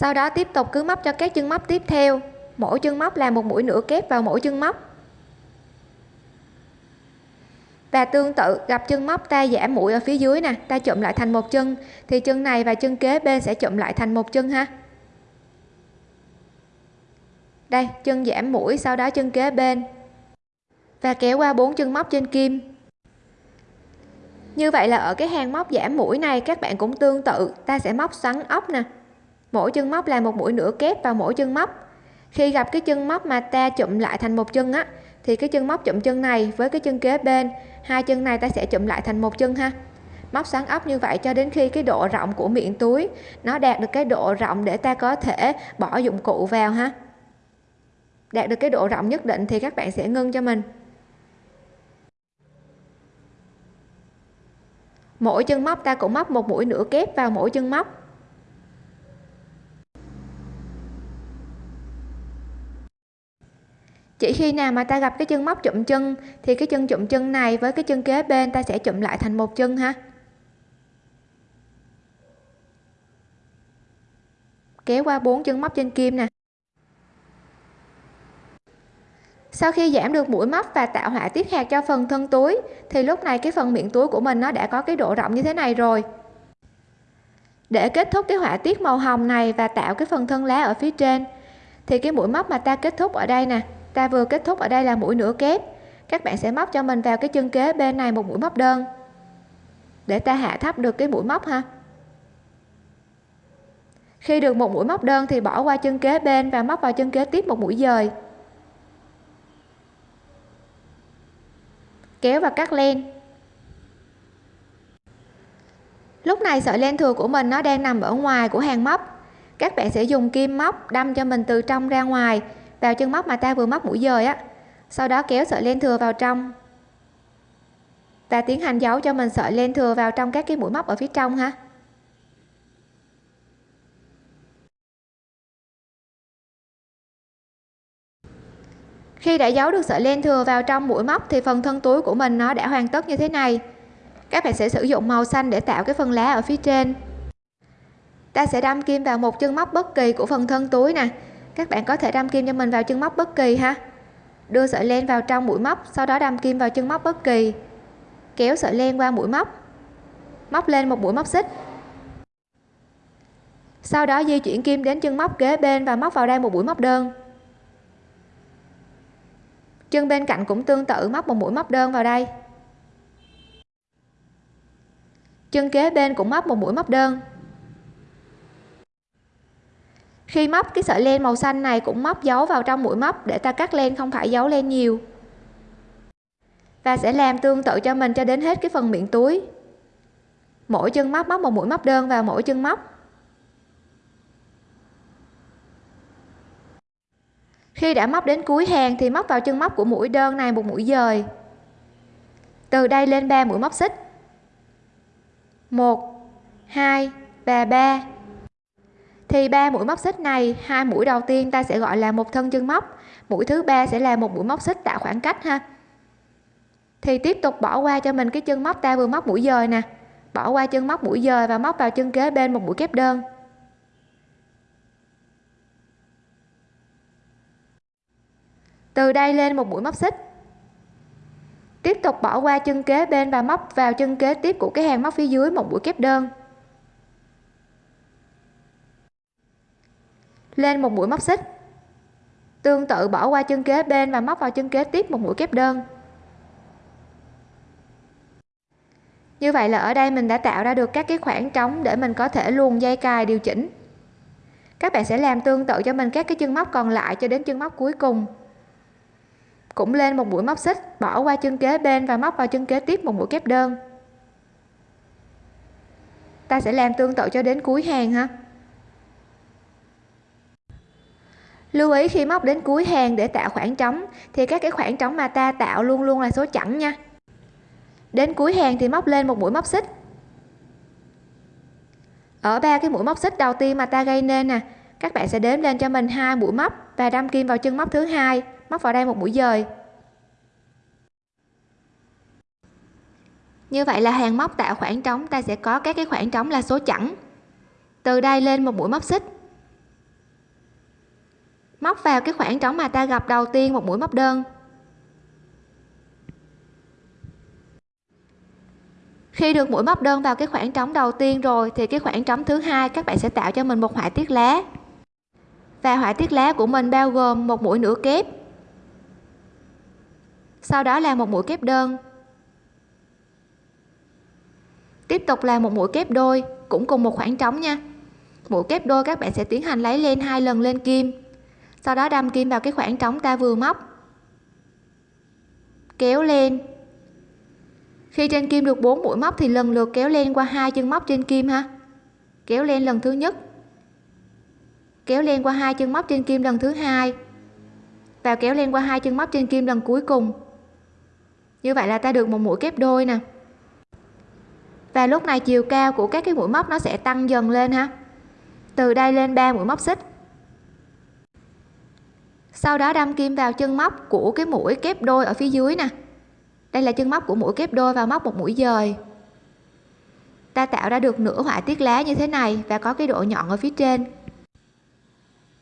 Sau đó tiếp tục cứ móc cho các chân móc tiếp theo. Mỗi chân móc là một mũi nửa kép vào mỗi chân móc. Và tương tự, gặp chân móc ta giảm mũi ở phía dưới nè, ta chụm lại thành một chân, thì chân này và chân kế bên sẽ chụm lại thành một chân ha. Đây, chân giảm mũi, sau đó chân kế bên. Và kéo qua bốn chân móc trên kim. Như vậy là ở cái hàng móc giảm mũi này, các bạn cũng tương tự, ta sẽ móc xoắn ốc nè mỗi chân móc là một mũi nửa kép vào mỗi chân móc. Khi gặp cái chân móc mà ta chụm lại thành một chân á, thì cái chân móc chụm chân này với cái chân kế bên, hai chân này ta sẽ chụm lại thành một chân ha. Móc xoắn ốc như vậy cho đến khi cái độ rộng của miệng túi, nó đạt được cái độ rộng để ta có thể bỏ dụng cụ vào ha. Đạt được cái độ rộng nhất định thì các bạn sẽ ngưng cho mình. Mỗi chân móc ta cũng móc một mũi nửa kép vào mỗi chân móc. Chỉ khi nào mà ta gặp cái chân móc chụm chân, thì cái chân chụm chân này với cái chân kế bên ta sẽ chụm lại thành một chân ha. Kéo qua bốn chân móc trên kim nè. Sau khi giảm được mũi móc và tạo họa tiết hạt cho phần thân túi, thì lúc này cái phần miệng túi của mình nó đã có cái độ rộng như thế này rồi. Để kết thúc cái họa tiết màu hồng này và tạo cái phần thân lá ở phía trên, thì cái mũi móc mà ta kết thúc ở đây nè ta vừa kết thúc ở đây là mũi nửa kép. Các bạn sẽ móc cho mình vào cái chân kế bên này một mũi móc đơn. Để ta hạ thấp được cái mũi móc ha. Khi được một mũi móc đơn thì bỏ qua chân kế bên và móc vào chân kế tiếp một mũi dời. Kéo và cắt len. Lúc này sợi len thừa của mình nó đang nằm ở ngoài của hàng móc. Các bạn sẽ dùng kim móc đâm cho mình từ trong ra ngoài vào chân móc mà ta vừa móc mũi dời á, sau đó kéo sợi len thừa vào trong. Và tiến hành giấu cho mình sợi len thừa vào trong các cái mũi móc ở phía trong ha. Khi đã giấu được sợi len thừa vào trong mũi móc thì phần thân túi của mình nó đã hoàn tất như thế này. Các bạn sẽ sử dụng màu xanh để tạo cái phần lá ở phía trên. Ta sẽ đâm kim vào một chân móc bất kỳ của phần thân túi nè các bạn có thể đâm kim cho mình vào chân móc bất kỳ ha. Đưa sợi len vào trong mũi móc, sau đó đâm kim vào chân móc bất kỳ. Kéo sợi len qua mũi móc. Móc lên một mũi móc xích. Sau đó di chuyển kim đến chân móc kế bên và móc vào đây một mũi móc đơn. Chân bên cạnh cũng tương tự, móc một mũi móc đơn vào đây. Chân kế bên cũng móc một mũi móc đơn khi móc cái sợi len màu xanh này cũng móc dấu vào trong mũi móc để ta cắt len không phải dấu len nhiều. Và sẽ làm tương tự cho mình cho đến hết cái phần miệng túi. Mỗi chân móc móc một mũi móc đơn vào mỗi chân móc. Khi đã móc đến cuối hàng thì móc vào chân móc của mũi đơn này một mũi dời. Từ đây lên 3 mũi móc xích. 1 2 và 3 thì ba mũi móc xích này, hai mũi đầu tiên ta sẽ gọi là một thân chân móc, mũi thứ ba sẽ là một mũi móc xích tạo khoảng cách ha. Thì tiếp tục bỏ qua cho mình cái chân móc ta vừa móc mũi dời nè. Bỏ qua chân móc mũi dời và móc vào chân kế bên một mũi kép đơn. Từ đây lên một mũi móc xích. Tiếp tục bỏ qua chân kế bên và móc vào chân kế tiếp của cái hàng móc phía dưới một mũi kép đơn. Lên một mũi móc xích. Tương tự bỏ qua chân kế bên và móc vào chân kế tiếp một mũi kép đơn. Như vậy là ở đây mình đã tạo ra được các cái khoảng trống để mình có thể luồn dây cài điều chỉnh. Các bạn sẽ làm tương tự cho mình các cái chân móc còn lại cho đến chân móc cuối cùng. Cũng lên một mũi móc xích, bỏ qua chân kế bên và móc vào chân kế tiếp một mũi kép đơn. Ta sẽ làm tương tự cho đến cuối hàng ha. Lưu ý khi móc đến cuối hàng để tạo khoảng trống, thì các cái khoảng trống mà ta tạo luôn luôn là số chẵn nha. Đến cuối hàng thì móc lên một mũi móc xích. Ở ba cái mũi móc xích đầu tiên mà ta gây nên nè, các bạn sẽ đếm lên cho mình hai mũi móc và đâm kim vào chân móc thứ hai, móc vào đây một mũi dời. Như vậy là hàng móc tạo khoảng trống, ta sẽ có các cái khoảng trống là số chẵn. Từ đây lên một mũi móc xích móc vào cái khoảng trống mà ta gặp đầu tiên một mũi móc đơn. Khi được mũi móc đơn vào cái khoảng trống đầu tiên rồi, thì cái khoảng trống thứ hai các bạn sẽ tạo cho mình một họa tiết lá. Và họa tiết lá của mình bao gồm một mũi nửa kép. Sau đó là một mũi kép đơn. Tiếp tục là một mũi kép đôi, cũng cùng một khoảng trống nha. Mũi kép đôi các bạn sẽ tiến hành lấy lên hai lần lên kim sau đó đâm kim vào cái khoảng trống ta vừa móc. Kéo lên. Khi trên kim được 4 mũi móc thì lần lượt kéo lên qua hai chân móc trên kim ha. Kéo lên lần thứ nhất. Kéo lên qua hai chân móc trên kim lần thứ hai. Và kéo lên qua hai chân móc trên kim lần cuối cùng. Như vậy là ta được một mũi kép đôi nè. Và lúc này chiều cao của các cái mũi móc nó sẽ tăng dần lên ha. Từ đây lên 3 mũi móc xích sau đó đâm kim vào chân móc của cái mũi kép đôi ở phía dưới nè. Đây là chân móc của mũi kép đôi và móc một mũi dời. Ta tạo ra được nửa họa tiết lá như thế này và có cái độ nhọn ở phía trên.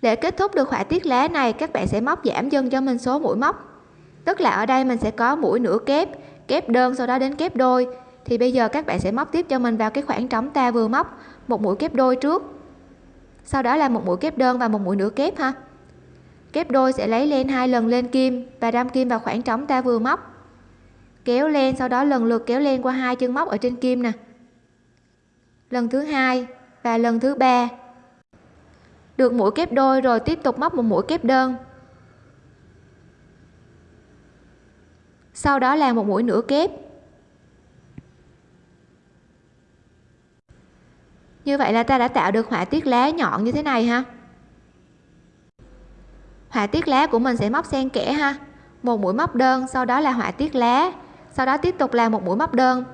Để kết thúc được họa tiết lá này, các bạn sẽ móc giảm dần cho mình số mũi móc. Tức là ở đây mình sẽ có mũi nửa kép kép đơn sau đó đến kép đôi. Thì bây giờ các bạn sẽ móc tiếp cho mình vào cái khoảng trống ta vừa móc, một mũi kép đôi trước. Sau đó là một mũi kép đơn và một mũi nửa kép ha kép đôi sẽ lấy lên hai lần lên kim và đâm kim vào khoảng trống ta vừa móc. Kéo lên, sau đó lần lượt kéo lên qua hai chân móc ở trên kim nè. Lần thứ hai và lần thứ ba. Được mũi kép đôi rồi tiếp tục móc một mũi kép đơn. Sau đó là một mũi nửa kép. Như vậy là ta đã tạo được họa tiết lá nhọn như thế này ha họa tiết lá của mình sẽ móc xen kẽ ha. Một mũi móc đơn, sau đó là họa tiết lá. Sau đó tiếp tục là một mũi móc đơn.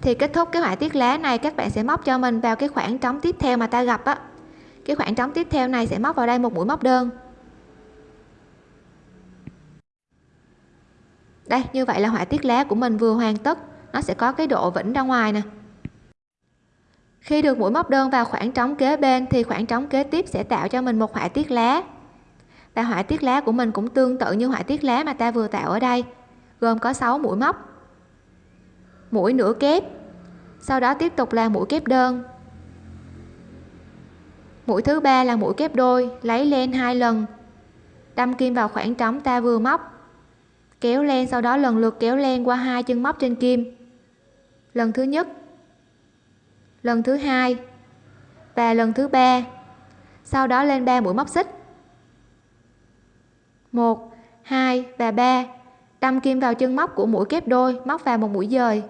Thì kết thúc cái họa tiết lá này, các bạn sẽ móc cho mình vào cái khoảng trống tiếp theo mà ta gặp á. Cái khoảng trống tiếp theo này sẽ móc vào đây một mũi móc đơn. Đây, như vậy là họa tiết lá của mình vừa hoàn tất. Nó sẽ có cái độ vĩnh ra ngoài nè. Khi được mũi móc đơn vào khoảng trống kế bên, thì khoảng trống kế tiếp sẽ tạo cho mình một họa tiết lá và họa tiết lá của mình cũng tương tự như họa tiết lá mà ta vừa tạo ở đây, gồm có 6 mũi móc, mũi nửa kép, sau đó tiếp tục là mũi kép đơn. Mũi thứ ba là mũi kép đôi, lấy lên hai lần, đâm kim vào khoảng trống ta vừa móc, kéo len sau đó lần lượt kéo len qua hai chân móc trên kim. Lần thứ nhất, lần thứ hai, và lần thứ ba, sau đó lên ba mũi móc xích. 1 2 và 3 đâm kim vào chân móc của mũi kép đôi, móc vào một mũi dời.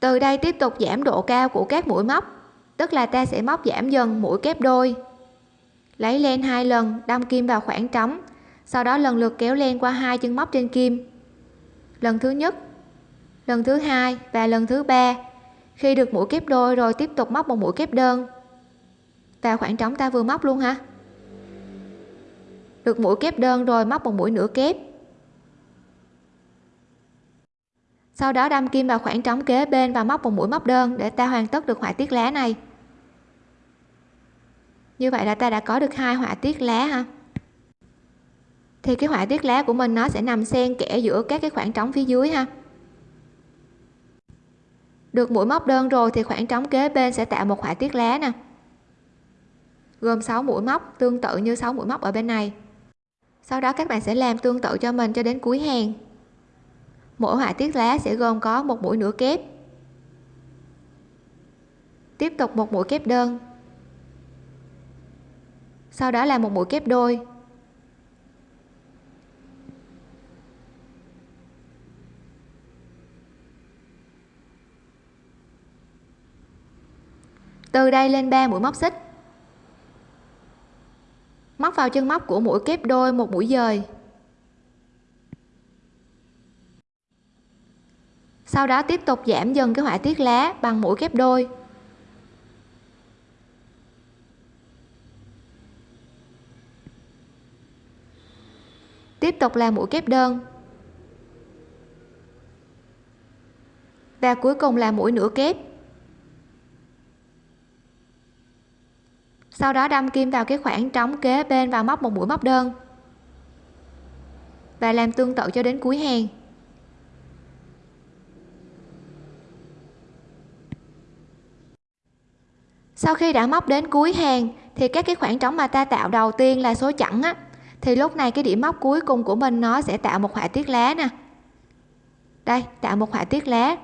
Từ đây tiếp tục giảm độ cao của các mũi móc, tức là ta sẽ móc giảm dần mũi kép đôi. Lấy len hai lần, đâm kim vào khoảng trống, sau đó lần lượt kéo len qua hai chân móc trên kim. Lần thứ nhất, lần thứ hai và lần thứ ba. Khi được mũi kép đôi rồi tiếp tục móc một mũi kép đơn vào khoảng trống ta vừa móc luôn ha được mũi kép đơn rồi, móc một mũi nửa kép. Sau đó đâm kim vào khoảng trống kế bên và móc một mũi móc đơn để ta hoàn tất được họa tiết lá này. Như vậy là ta đã có được hai họa tiết lá ha. Thì cái họa tiết lá của mình nó sẽ nằm xen kẽ giữa các cái khoảng trống phía dưới ha. Được mũi móc đơn rồi thì khoảng trống kế bên sẽ tạo một họa tiết lá nè gồm 6 mũi móc, tương tự như 6 mũi móc ở bên này. Sau đó các bạn sẽ làm tương tự cho mình cho đến cuối hàng. Mỗi họa tiết lá sẽ gồm có một mũi nửa kép. Tiếp tục một mũi kép đơn. Sau đó là một mũi kép đôi. Từ đây lên 3 mũi móc xích móc vào chân móc của mũi kép đôi một mũi dời. Sau đó tiếp tục giảm dần cái họa tiết lá bằng mũi kép đôi. Tiếp tục là mũi kép đơn. Và cuối cùng là mũi nửa kép. Sau đó đâm kim vào cái khoảng trống kế bên và móc một mũi móc đơn. Và làm tương tự cho đến cuối hàng. Sau khi đã móc đến cuối hàng, thì các cái khoảng trống mà ta tạo đầu tiên là số chẵn á, thì lúc này cái điểm móc cuối cùng của mình nó sẽ tạo một họa tiết lá nè. Đây, tạo một họa tiết lá.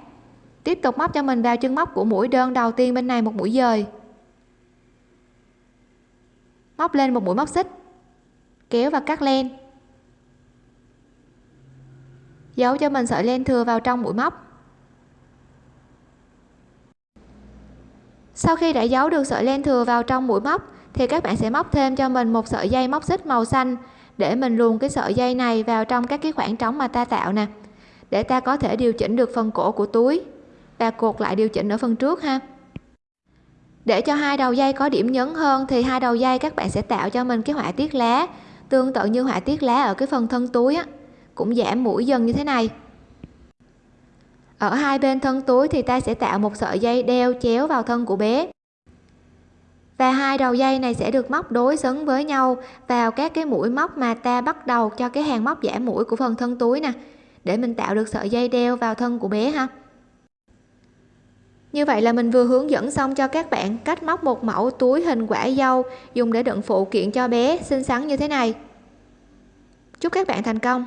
Tiếp tục móc cho mình vào chân móc của mũi đơn đầu tiên bên này một mũi dời móc lên một mũi móc xích. Kéo và cắt len. Giấu cho mình sợi len thừa vào trong mũi móc. Sau khi đã giấu được sợi len thừa vào trong mũi móc, thì các bạn sẽ móc thêm cho mình một sợi dây móc xích màu xanh để mình luồn cái sợi dây này vào trong các cái khoảng trống mà ta tạo nè, để ta có thể điều chỉnh được phần cổ của túi và cột lại điều chỉnh ở phần trước ha để cho hai đầu dây có điểm nhấn hơn thì hai đầu dây các bạn sẽ tạo cho mình cái họa tiết lá. Tương tự như họa tiết lá ở cái phần thân túi á, cũng giảm mũi dần như thế này. Ở hai bên thân túi thì ta sẽ tạo một sợi dây đeo chéo vào thân của bé. Và hai đầu dây này sẽ được móc đối xứng với nhau vào các cái mũi móc mà ta bắt đầu cho cái hàng móc giảm mũi của phần thân túi nè, để mình tạo được sợi dây đeo vào thân của bé ha như vậy là mình vừa hướng dẫn xong cho các bạn cách móc một mẫu túi hình quả dâu dùng để đựng phụ kiện cho bé xinh xắn như thế này. Chúc các bạn thành công!